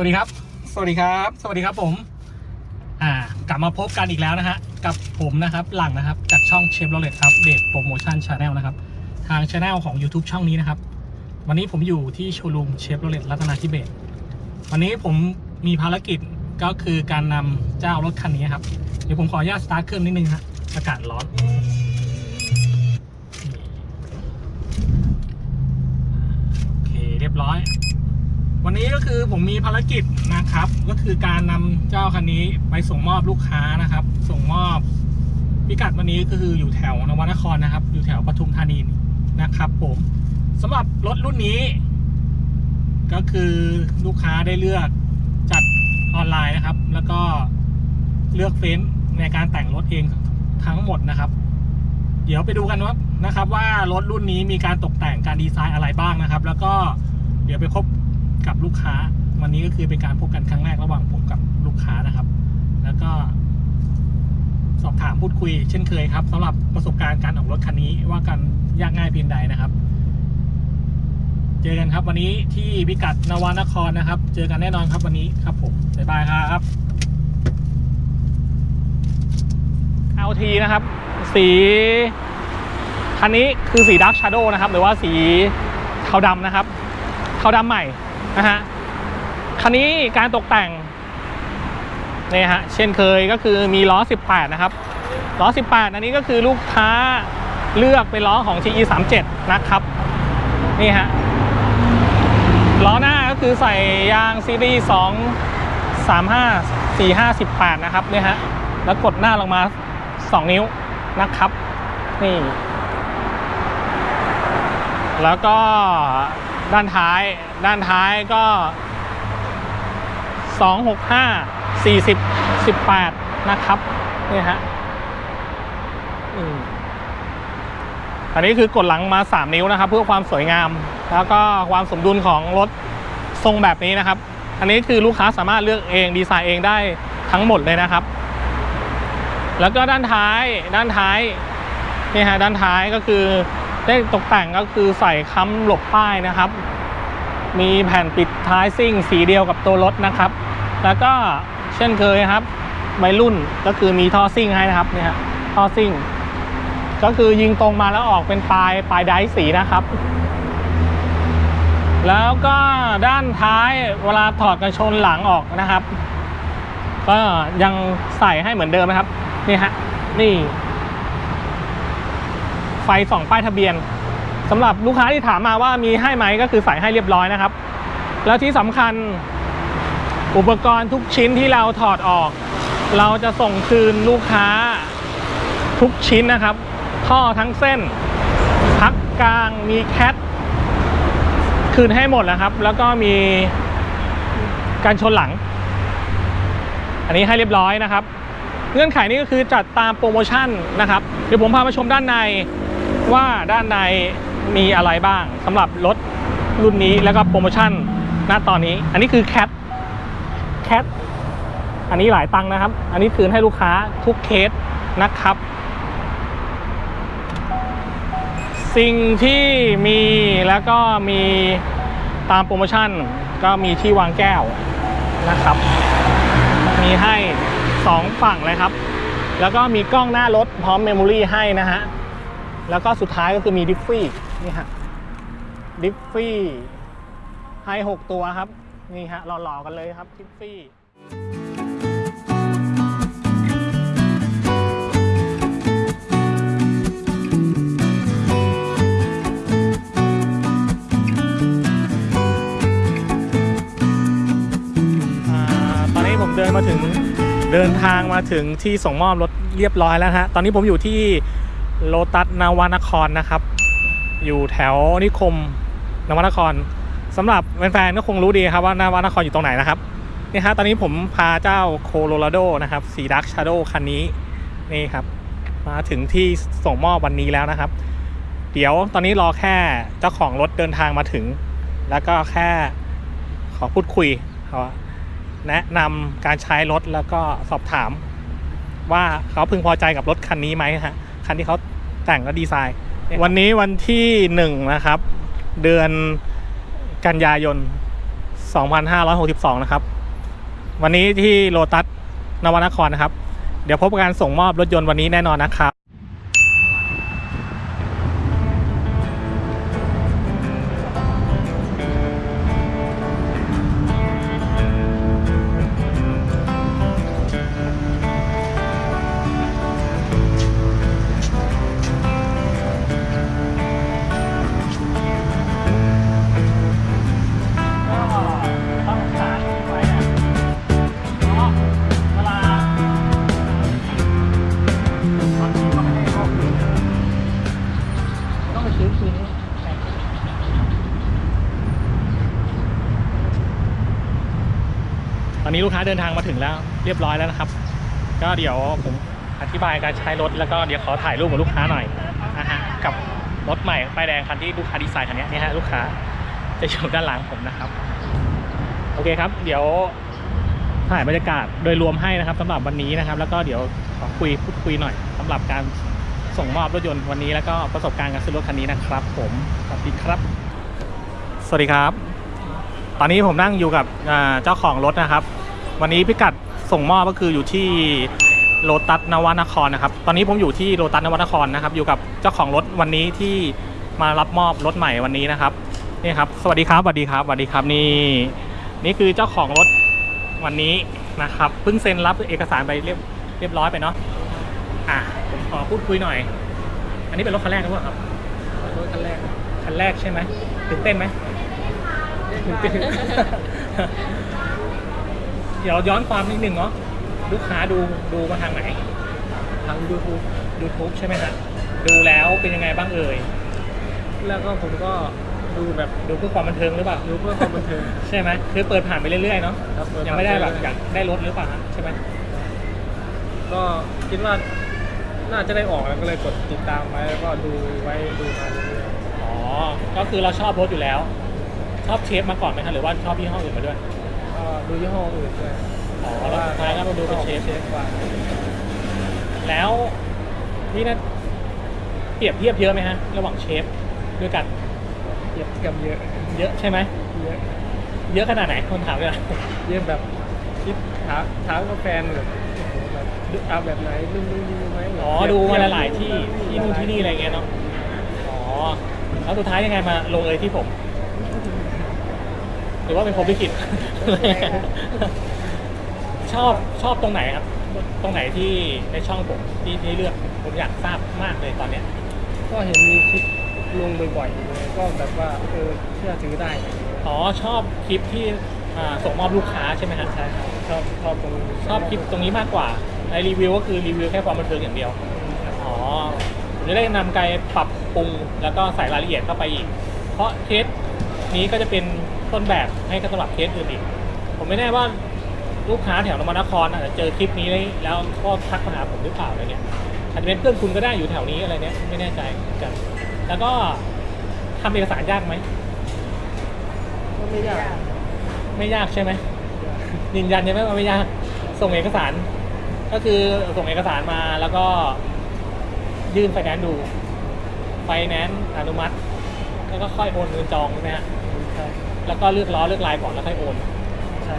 วัสดีครับ สวัสดีครับ สวัสดีครับผม อ่ากลับมาพบกันอีกแล้วนะฮะ กับผมนะครับหลังนะครับ จากช่องเชฟโรเลตอัปเดตโปรโมชั่น channel นะครับ ทางช anel ของ YouTube ช่องนี้นะครับ วันนี้ผมอยู่ที่โชว์รูมเชฟโรเลตรัตนาธิเบศรวันนี้ผมมีภารกิจก็คือการนำเจ้ารถคันนี้ครับ เดี๋ยวผมขออนุญาตสตาร์ทเครื่องนิดนึงฮะอากาศร้อนโอเคเรียบร้อย วันนี้ก็คือผมมีภารกิจนะครับ ก็คือการนำเจ้าคันนี้ไปส่งมอบลูกค้านะครับ ส่งมอบพิกัดวันนี้ก็คืออยู่แถวนวนครนะครับ อยู่แถวปทุมธานีนะครับ ผมสำหรับรถรุ่นนี้ ก็คือลูกค้าได้เลือกจัดออนไลน์นะครับ แล้วก็เลือกเฟ้นในการแต่งรถเองทั้งหมดนะครับ เดี๋ยวไปดูกันว่านะครับ ว่ารถรุ่นนี้มีการตกแต่งการดีไซน์อะไรบ้างนะครับ แล้วก็เดี๋ยวไปพบ กับลูกค้า วันนี้ก็คือเป็นการพบกันครั้งแรกระหว่างผมกับลูกค้านะครับ แล้วก็ สอบถามพูดคุย เช่นเคยครับสำหรับประสบการณ์การออกรถคันนี้ว่ากันยากง่ายเพียงใดนะครับ เจอกันครับ วันนี้ที่พิกัดนวนครนะครับ เจอกันแน่นอนครับวันนี้ครับผมบ๊ายบายครับ LT นะครับ สีคันนี้คือสีด a r k Shadow นะครับ หรือว่าสีเทาดำนะครับเทาดำใหม่ นะฮะคันนี้การตกแต่งนี่ฮะเช่นเคยก็คือมีล้อ 18 นะครับล้อ 18 อันนี้ก็คือลูกค้าเลือกเป็นล้อของ GE 37นะครับนี่ฮะล้อหน้าก็คือใส่ยางซีรีส์2 35 45 18 นะครับเนี่ยฮะแล้วกดหน้าลงมา 2 นิ้วนะครับนี่แล้วก็ ด้านท้าย ด้านท้ายก็ 265 40 18 นะครับนี่ฮะอืมอันนี้คือกดหลังมา 3 นิ้วนะครับ เพื่อความสวยงาม แล้วก็ความสมดุลของรถทรงแบบนี้นะครับ อันนี้คือลูกค้าสามารถเลือกเองดีไซน์เองได้ทั้งหมดเลยนะครับ แล้วก็ด้านท้ายด้านท้ายนี่ฮะด้านท้ายก็คือ ได้ตกแต่งก็คือใส่ค้ำหลบป้ายนะครับ มีแผ่นปิดท้ายซิ่งสีเดียวกับตัวรถนะครับ แล้วก็เช่นเคยครับวัยรุ่นก็คือมีท่อซิ่งให้นะครับเนี่ยฮะท่อซิ่ง ก็คือยิงตรงมาแล้วออกเป็นปลายปลายไดสีนะครับ แล้วก็ด้านท้ายเวลาถอดกันชนหลังออกนะครับ ก็ยังใส่ให้เหมือนเดิมนะครับ นี่ฮะนี่ ไฟส่องป้ายทะเบียนสำหรับลูกค้าที่ถามมาว่ามีให้ไหมก็คือใส่ให้เรียบร้อยนะครับ แล้วที่สำคัญอุปกรณ์ทุกชิ้นที่เราถอดออก เราจะส่งคืนลูกค้าทุกชิ้นนะครับ ท่อทั้งเส้น พักกลางมีแคทคืนให้หมดนะครับ แล้วก็มีการชนหลัง อันนี้ให้เรียบร้อยนะครับ เงื่อนไขนี้ก็คือจัดตามโปรโมชั่นนะครับ เดี๋ยวผมพามาชมด้านใน ว่าด้านในมีอะไรบ้างสำหรับรถรุ่นนี้แล้วก็โปรโมชั่นณตอนนี้ อันนี้คือแคทแคทอันนี้หลายตังค์นะครับ อันนี้คืนให้ลูกค้าทุกเคสนะครับ สิ่งที่มีแล้วก็มีตามโปรโมชั่นก็มีที่วางแก้วนะครับ มีให้สองฝั่งเลยครับ แล้วก็มีกล้องหน้ารถพร้อม memory ให้นะฮะ แล้วก็สุดท้ายก็คือมีดิฟฟี่นี่ฮะดิฟฟี่ให้หกตัวครับ นี่ฮะหล่อๆกันเลยครับดิฟฟี่ตอนนี้ผมเดินมาถึงเดินทางมาถึงที่ส่งมอบรถเรียบร้อยแล้วฮะ ตอนนี้ผมอยู่ที่ โลตัสนวนครนะครับ อยู่แถวนิคมนวนครสำหรับแฟนๆก็คงรู้ดีครับว่านวนครอยู่ตรงไหนนะครับนี่ฮะตอนนี้ผมพาเจ้าโคโลราโดนะครับสีดักชาโดคันนี้นี่ครับ มาถึงที่ส่งมอบวันนี้แล้วนะครับ เดี๋ยวตอนนี้รอแค่เจ้าของรถเดินทางมาถึง แล้วก็แค่ขอพูดคุยแนะนำการใช้รถแล้วก็สอบถาม ว่าเขาพึงพอใจกับรถคันนี้ไหมฮะคันที่เขา แต่งและดีไซน์ วันนี้วันที่หนึ่งนะครับ เดือนกันยายน 2562 นะครับ วันนี้ที่โลตัสนวนครนะครับ เดี๋ยวพบกับการส่งมอบรถยนต์วันนี้แน่นอนนะครับ อนนี้ลูกค้าเดินทางมาถึงแล้วเรียบร้อยแล้วนะครับ ก็เดี๋ยวผมอธิบายการใช้รถแล้วก็เดี๋ยวขอถ่ายรูปกับลูกค้าหน่อยนะฮะกับรถใหม่ป้ายแดงคันที่ลูกค้าดีไซน์คันนี้นี่ฮะลูกค้าจะอยู่ด้านหลังผมนะครับ โอเคครับ เดี๋ยวถ่ายบรรยากาศโดยรวมให้นะครับสำหรับวันนี้นะครับ แล้วก็เดี๋ยวขอคุยพูดคุยหน่อยสำหรับการส่งมอบรถยนต์วันนี้แล้วก็ประสบการณ์การซื้อรถคันนี้นะครับ ผมสวัสดีครับ สวัสดีครับ ตอนนี้ผมนั่งอยู่กับเจ้าของรถนะครับ วันนี้พิกัดส่งมอบก็คืออยู่ที่โลตัสนวนครนะครับ ตอนนี้ผมอยู่ที่โลตัสนวนครนะครับ อยู่กับเจ้าของรถวันนี้ที่มารับมอบรถใหม่วันนี้นะครับนี่ครับ สวัสดีครับสวัสดีครับสวัสดีครับนี่ นี่คือเจ้าของรถวันนี้นะครับเพิ่งเซ็นรับเอกสารไปเรียบเรียบร้อยไปเนาะอะผมขอพูดคุยหน่อย อันนี้เป็นรถคันแรกหรือเปล่าครับรถคันแรกคันแรกใช่ไหมตื่นเต้นไหมตื่นเต้น เดี๋ยวย้อนความนิดนึงเนาะลูกค้าดูดูมาทางไหน ทางยูทูบ YouTube ใช่ไหมฮะดูแล้วเป็นยังไงบ้างเอ่ยแล้วก็ผมก็ดูแบบดูเพื่อความบันเทิงหรือเปล่าดูเพื่อความบันเทิงใช่ไหมคือเปิดผ่านไปเรื่อยๆเนาะครับเปิยังไม่ได้แบบผ่นปอยากได้รถหรือเปล่าฮะใช่ไหมก็คิดว่าน่าจะได้ออกแล้วก็เลยกดติดตามไว้แล้วก็ดูไว้ดูมาเรื่อยอ๋อก็คือเราชอบรถอยู่แล้ว ชอบเชฟมาก่อนไหมคะหรือว่าชอบยี่ห้ออื่นมาด้วยๆ ก็ดูยี่ห้ออื่นด้วยอ๋อแล้วสุดท้ายก็มาดูเป็นเชฟเชฟ กว่าแล้วนี่นะเปรียบเทียบเยอะไหมฮะ ระหว่างเชฟด้วยกันเทียบกับเยอะเยอะใช่ไหมเยอะเยอะขนาดไหนคนถามเลยเยอะแบบคิดถามถามกับแฟนแบบโอ้โหแบบเอาแบบไหนดูดูดูไหมอ๋อดูมาหลายๆที่ที่นู่นที่นี่อะไรเงี้ยเนาะอ๋อแล้วสุดท้ายยังไงมาลงเอยที่ผม หรือว่าเป็นผมที่ผิดชอบชอบตรงไหนครับ ตรงไหนที่ในช่องผมที่ที่เลือกผมอยากทราบมากเลยตอนเนี้ย ก็เห็นมีคลิปลงบ่อยๆเลยก็แบบว่าเออเชื่อถือได้อะไรอย่างเงี้ยอ๋อชอบคลิปที่อ่าส่งมอบลูกค้าใช่ไหมฮะใช่ครับชอบชอบตรงนี้ชอบคลิปตรงนี้มากกว่าในรีวิวก็คือรีวิวแค่ความบันเทิงอย่างเดียว อ๋อผมจะได้นำไกปรับปรุงแล้วก็ใส่รายละเอียดเข้าไปอีก เพราะเคสนี้ก็จะเป็น ต้นแบบให้กับสำหรับเคสอื่นอีก ผมไม่แน่ว่าลูกค้าแถวนวนครอาจจะเจอคลิปนี้แล้วก็ทักมาหาผมหรือเปล่าอะไรเนี่ยอาจจะเป็นเพื่อนคุณก็ได้อยู่แถวนี้อะไรเนี้ยไม่แน่ใจเหมือนกัน แล้วก็ทำเอกสารยากไหมก็ไม่ยาก ไม่ยากใช่ไหมยืนยันใช่ไหมว่าไม่ยาก ส่งเอกสาร ก็คือส่งเอกสารมาแล้วก็ยื่นไฟแนนซ์ดูไฟแนนซ์อนุมัติ แล้วก็ค่อยโอนเงินจองใช่ไหมฮะใช่แล้วก็เลือกล้อเลือกลายก่อนแล้วค่อยโอน ใช่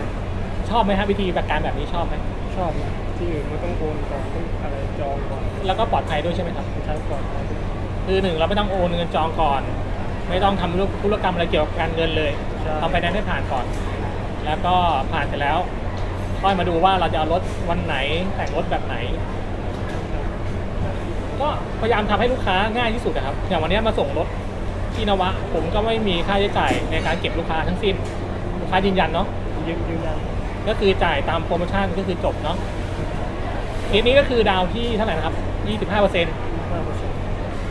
ชอบไหมฮะวิธีแบบการแบบนี้ชอบไหมชอบนะที่อื่นมันต้องโอนก่อนต้องอะไรจองก่อนแล้วก็ปลอดภัยด้วยใช่ไหมครับ ใช้ก่อนคือหนึ่งเราไม่ต้องโอนเงินจองก่อน ไม่ต้องทำธุรกรรมอะไรเกี่ยวกับการเงินเลยใช่ทำไฟแนนซ์ให้ผ่านก่อน แล้วก็ผ่านเสร็จแล้ว ค่อยมาดูว่าเราจะเอารถวันไหนแต่งรถแบบไหน ก็พยายามทำให้ลูกค้าง่ายที่สุดนะครับ อย่างวันนี้มาส่งรถ ที่นวะ ผมก็ไม่มีค่าใช้จ่ายในการเก็บลูกค้าทั้งสิ้น ลูกค้ายืนยันเนาะยืนยืนยันก็คือจ่ายตามโปรโมชั่นก็คือจบเนาะทีนี้ก็คือดาวที่เท่าไหร่นะครับ25เปอร์เซ็นต์ห้าเปอร์เซ็นต์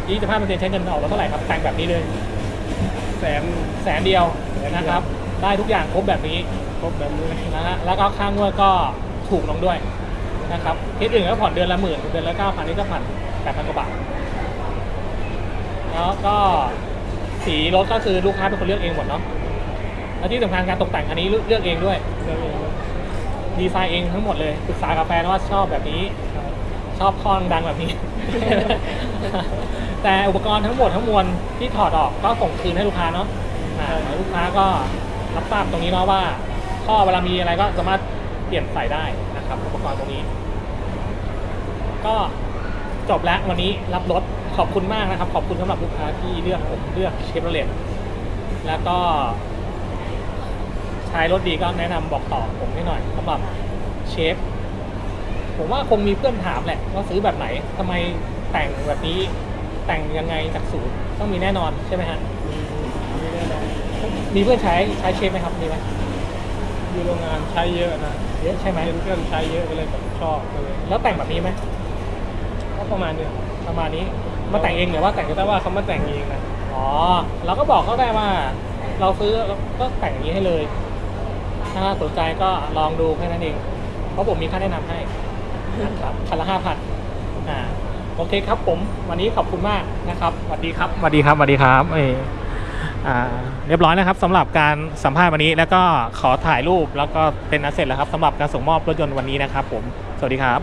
25เปอร์เซ็นต์ใช้เงินออกแล้วเท่าไหร่ครับแต่งแบบนี้เลย แสนแสนเดียวแสนเดียวนะครับ ได้ทุกอย่างครบแบบนี้ ครบแบบนี้เลยนะฮะ แล้วก็ค่างวดก็ถูกลงด้วยนะครับที่อื่นก็ผ่อนเดือนละหมื่น เดือนละเก้าพันนี่ก็ผ่อนแปดพันกว่าบาท แล้วก็ สีรถก็คือลูกค้าเป็นคนเลือกเองหมดเนาะแล้วที่สำคัญการตกแต่งอันนี้เลือกเองด้วยเรื่องเองดีไซน์เองทั้งหมดเลยปรึกษากับแฟนว่าชอบแบบนี้ ชอบคอนดังแบบนี้ แต่อุปกรณ์ทั้งหมดทั้งมวลที่ถอดออกก็ส่งคืนให้ลูกค้าเนาะอ่าลูกค้าก็รับทราบตรงนี้เนาะว่าท่อเวลามีอะไรก็สามารถเปลี่ยนใส่ได้นะครับ อุปกรณ์ตรงนี้ ก็ จบแล้ววันนี้รับรถขอบคุณมากนะครับ ขอบคุณสำหรับลูกค้าที่เลือกผมเลือกเชฟโรเลตแล้วก็ใช้รถดีก็แนะนำบอกต่อผมให้หน่อยสำหรับเชฟผมว่าคงมีเพื่อนถามแหละว่าซื้อแบบไหนทำไมแต่งแบบนี้แต่งยังไงจากศูนย์ต้องมีแน่นอนใช่ไหมฮะมีแน่นอนมีเพื่อนใช้ใช้เชฟไหมครับมีไหมอยู่โรงงานใช้เยอะนะเยอะใช่ไหมเห็นเพื่อนใช้เยอะก็เลยแบบชอบก็เลยแล้วแต่งแบบนี้ไหม ก็ประมาณเนี้ยประมาณนี้มาแต่งเองหรือว่าแต่งแต่ว่าเขามาแต่งเองนะอ๋อเราก็บอกเขาได้ว่า เราซื้อก็แต่งอย่างนี้ให้เลย ถ้าสนใจก็ลองดูแค่นั้นเอง เพราะผมมีค่าแนะนำให้นะครับคันละห้าพันอ่าโอเคครับผม วันนี้ขอบคุณมากนะครับสวัสดีครับสวัสดีครับสวัสดีครับเอออ่าเรียบร้อยนะครับสำหรับการสัมภาษณ์วันนี้ แล้วก็ขอถ่ายรูปแล้วก็เป็นอันเสร็จแล้วครับสำหรับการส่งมอบรถยนต์วันนี้นะครับผม สวัสดีครับ